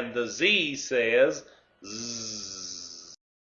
and the Z says z.